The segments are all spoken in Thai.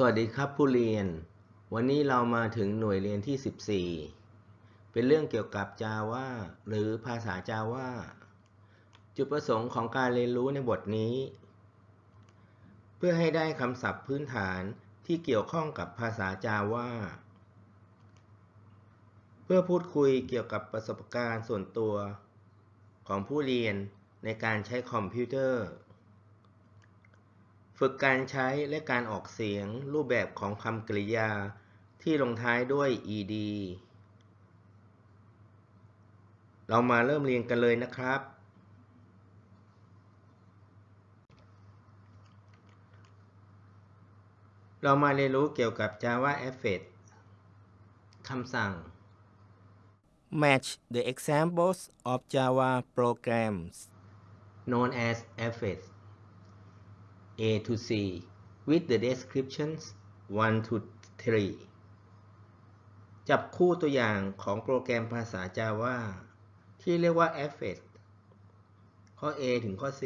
สวัสดีครับผู้เรียน วันนี้เรามาถึงหน่วยเรียนที่ 14 เป็นเรื่องเกี่ยวกับ Java หรือภาษา Java จุดประสงค์ของการเรียนรู้ในบทนี้ เพื่อให้ได้คำศัพท์พื้นฐานที่เกี่ยวข้องกับภาษา Java เพื่อพูดคุยเกี่ยวกับประสบการณ์ส่วนตัวของผู้เรียนในการใช้คอมพิวเตอร์ ฝึกการใช้และการออกเสียงรูปแบบของคำกริยาที่ลงท้ายด้วย ed เรามาเริ่มเรียนกันเลยนะครับ เรามาเรียนรู้เกี่ยวกับ Java Effect คำสั่ง Match the examples of Java programs. known as effects A to C with the descriptions 1 to 3 จับคู่ตัวอย่างของโปรแกรมภาษา Java ที่เรียกว่า effect ข้อ A ถึงข้อ C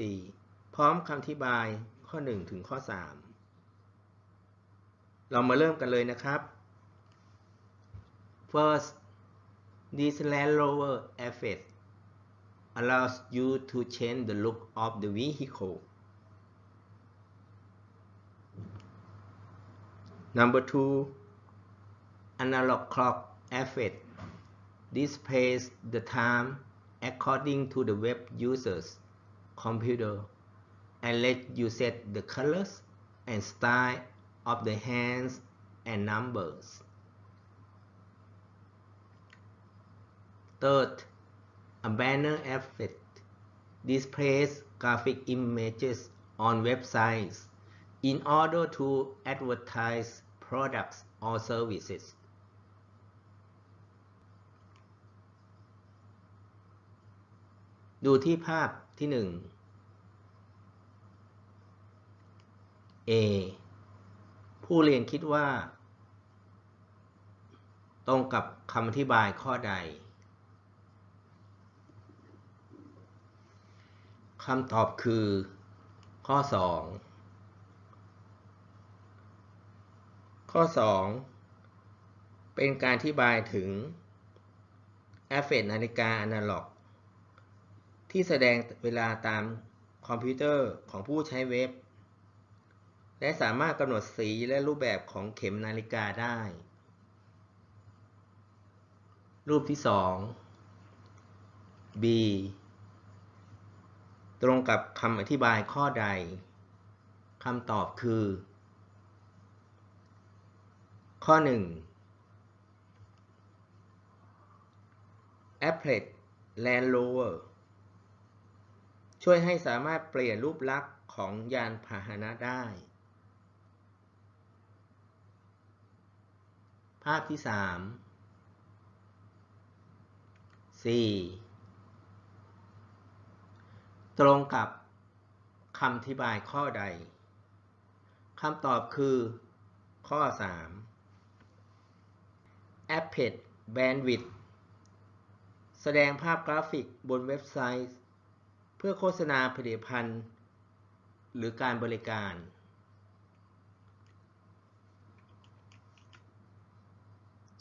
พร้อมคำอธิบายข้อ 1 ถึงข้อ 3 เรามาเริ่มกันเลยนะครับ first this Land Rover effect allows you to change the look of the vehicle. Number two, analog clock effect displays the time according to the web user's computer and let you set the colors and style of the hands and numbers. Third, a banner effect displays graphic images on websites in order to advertise products or services. ดูที่ภาพที่ 1 A ผู้เรียนคิดว่า ตรงกับคำอธิบายข้อใดคำตอบคือ ข้อ 2 ข้อ 2 เป็นการอธิบายถึงแอฟเฟกนาฬิกาอนาล็อก ที่แสดงเวลาตามคอมพิวเตอร์ของผู้ใช้เว็บ และสามารถกำหนดสีและรูปแบบของเข็มนาฬิกาได้ รูปที่ 2 B ตรงกับคำอธิบายข้อใด คำตอบคือ ข้อ 1 a p p l e t Land Rover ช่วยให้สามารถเปลี่ยนรูปลักษณ์ของยานพาหนะได้ ภาพที่ 3 4 ตรงกับคำอธิบายข้อใด คำตอบคือข้อ 3 a p p e t Bandwidth แสดงภาพกราฟิกบนเว็บไซต์ เพื่อโฆษณาผลิตภัณฑ์ หรือการบริการ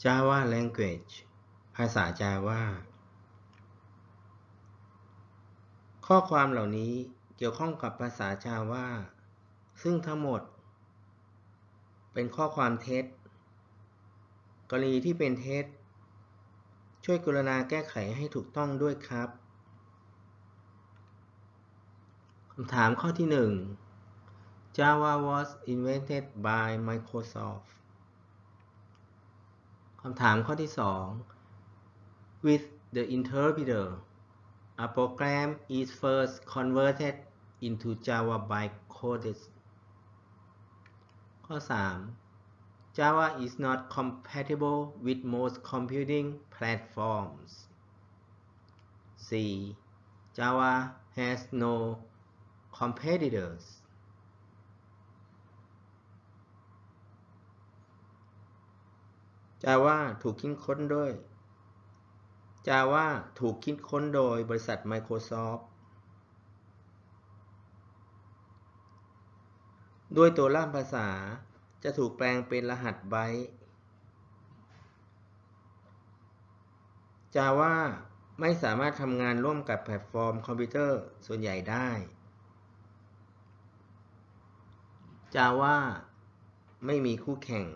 Java Language ภาษา Java ข้อความเหล่านี้เกี่ยวข้องกับภาษา Java ซึ่งทั้งหมด เป็นข้อความเท็จ กรณีที่เป็นเท็จ ช่วยกรุณาแก้ไขให้ถูกต้องด้วยครับคำถามข้อที่ 1 Java was invented by Microsoft คำถามข้อที่ 2 with the interpreter a program is first converted into Java by codes ข้อ 3 Java is not compatible with most computing platforms C Java has no competitors Java ถูกคิดค้นด้วย Java ถูกคิดค้นโดยบริษัท Microsoft ด้วยตัวล่ามภาษา จะถูกแปลงเป็นรหัสไบต์ Java ไม่สามารถทำงานร่วมกับแพลตฟอร์มคอมพิวเตอร์ส่วนใหญ่ได้ Java ไม่มีคู่แข่ง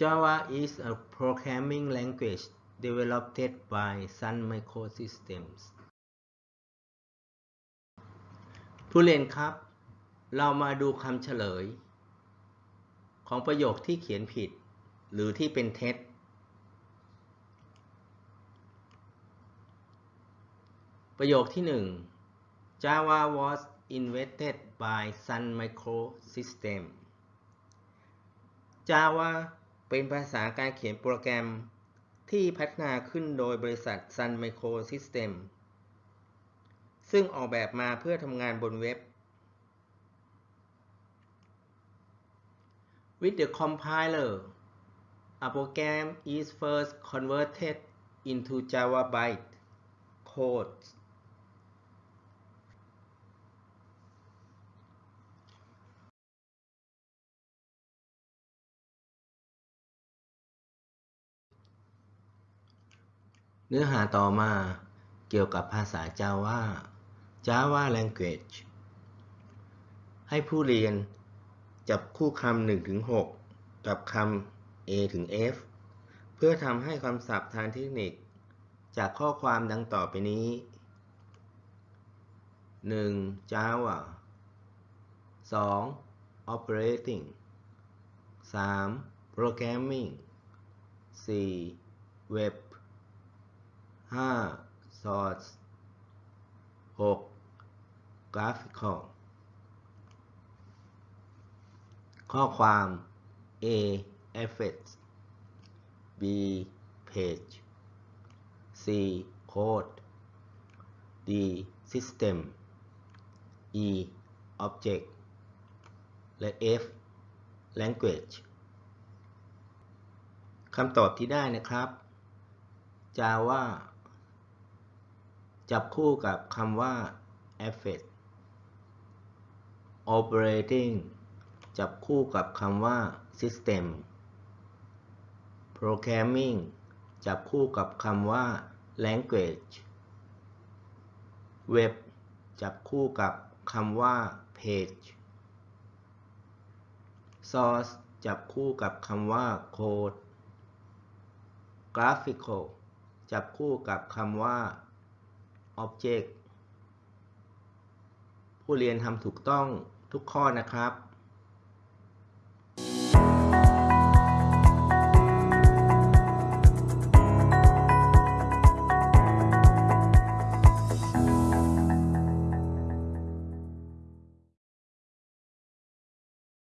Java is a programming language developed by Sun Microsystems ผู้เรียนครับ เรามาดูคำเฉลย ของประโยคที่เขียนผิด หรือที่เป็นเท็จ ประโยคที่ 1 Java was invented by Sun Microsystems Java เป็นภาษาการเขียนโปรแกรมที่พัฒนาขึ้นโดยบริษัท Sun Microsystems ซึ่งออกแบบมาเพื่อทำงานบนเว็บ With the compiler a program is first converted into Java byte code เนื้อหาต่อมาเกี่ยวกับภาษา Java Java Language ให้ผู้เรียนจับคู่คำ1ถึง6กับคำ A ถึง F เพื่อทำให้คำศัพท์ทางเทคนิค จากข้อความดังต่อไปนี้ 1. Java 2. Operating 3. Programming 4. Web 5. Source 6. Graphical ข้อความ A. Effects B. Page C. Code D. System E. Object และ F. Language คำตอบที่ได้นะครับ Java จับคู่กับคำว่า Effect Operating จับคู่กับคำว่า System Programming จับคู่กับคำว่า Language Web จับคู่กับคำว่า Page Source จับคู่กับคำว่า Code Graphical จับคู่กับคำว่า Object ผู้เรียนทำถูกต้อง ทุกข้อนะครับ